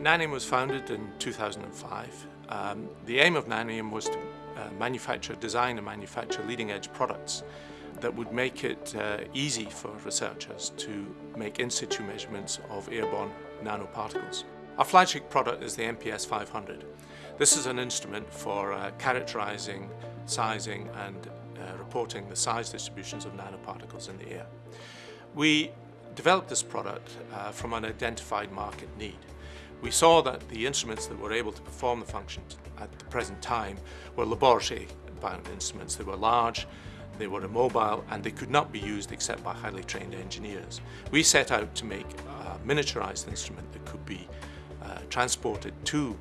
Naneum was founded in 2005. Um, the aim of Naneum was to uh, manufacture, design and manufacture leading edge products that would make it uh, easy for researchers to make in situ measurements of airborne nanoparticles. Our flagship product is the NPS 500. This is an instrument for uh, characterizing, sizing and uh, reporting the size distributions of nanoparticles in the air. We developed this product uh, from an identified market need. We saw that the instruments that were able to perform the functions at the present time were laboratory-bound instruments. They were large, they were immobile, and they could not be used except by highly trained engineers. We set out to make a miniaturized instrument that could be uh, transported to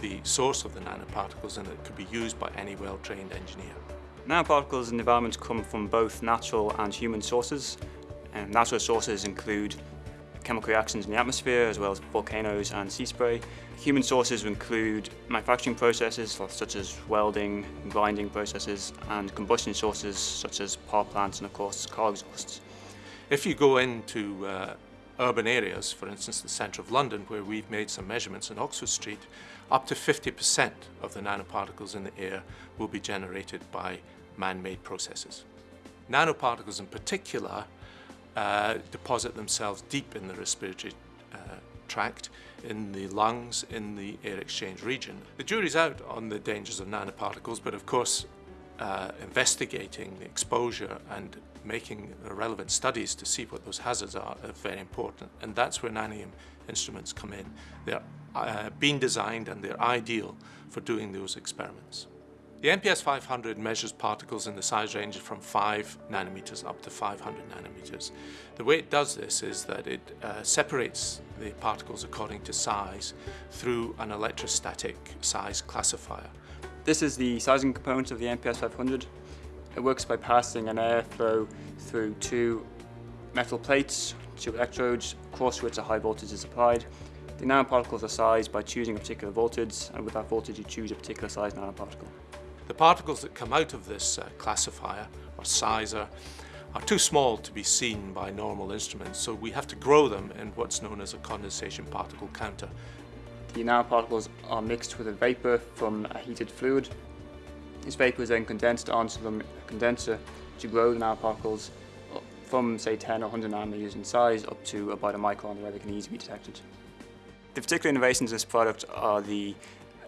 the source of the nanoparticles and that could be used by any well-trained engineer. Nanoparticles in the environment come from both natural and human sources. And natural sources include chemical reactions in the atmosphere, as well as volcanoes and sea spray. Human sources include manufacturing processes such as welding, grinding processes, and combustion sources such as power plants and of course car exhausts. If you go into uh, urban areas, for instance the centre of London where we've made some measurements in Oxford Street, up to 50% of the nanoparticles in the air will be generated by man-made processes. Nanoparticles in particular uh, deposit themselves deep in the respiratory uh, tract, in the lungs, in the air exchange region. The jury's out on the dangers of nanoparticles, but of course uh, investigating the exposure and making relevant studies to see what those hazards are are very important. And that's where Naneum instruments come in. They're uh, being designed and they're ideal for doing those experiments. The NPS 500 measures particles in the size range from 5 nanometers up to 500 nanometers. The way it does this is that it uh, separates the particles according to size through an electrostatic size classifier. This is the sizing component of the NPS 500. It works by passing an airflow through two metal plates, two electrodes, across which a high voltage is applied. The nanoparticles are sized by choosing a particular voltage, and with that voltage you choose a particular size nanoparticle. The particles that come out of this uh, classifier, or sizer, are too small to be seen by normal instruments, so we have to grow them in what's known as a condensation particle counter. The nanoparticles are mixed with a vapour from a heated fluid. This vapour is then condensed onto the condenser to grow the nanoparticles from say 10 or 100 nanometers in size up to about a micron where they can easily be detected. The particular innovations of this product are the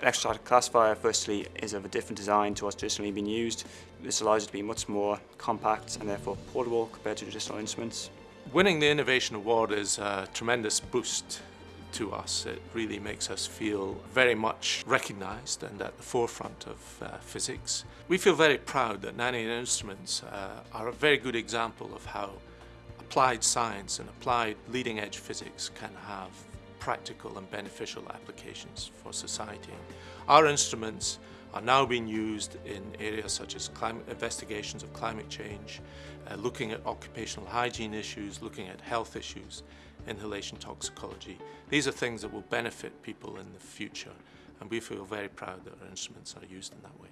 electrostatic classifier firstly is of a different design to what's traditionally been used. This allows it to be much more compact and therefore portable compared to traditional instruments. Winning the Innovation Award is a tremendous boost to us. It really makes us feel very much recognised and at the forefront of uh, physics. We feel very proud that Naneum Instruments uh, are a very good example of how applied science and applied leading edge physics can have practical and beneficial applications for society. Our instruments are now being used in areas such as climate investigations of climate change, uh, looking at occupational hygiene issues, looking at health issues, inhalation toxicology. These are things that will benefit people in the future and we feel very proud that our instruments are used in that way.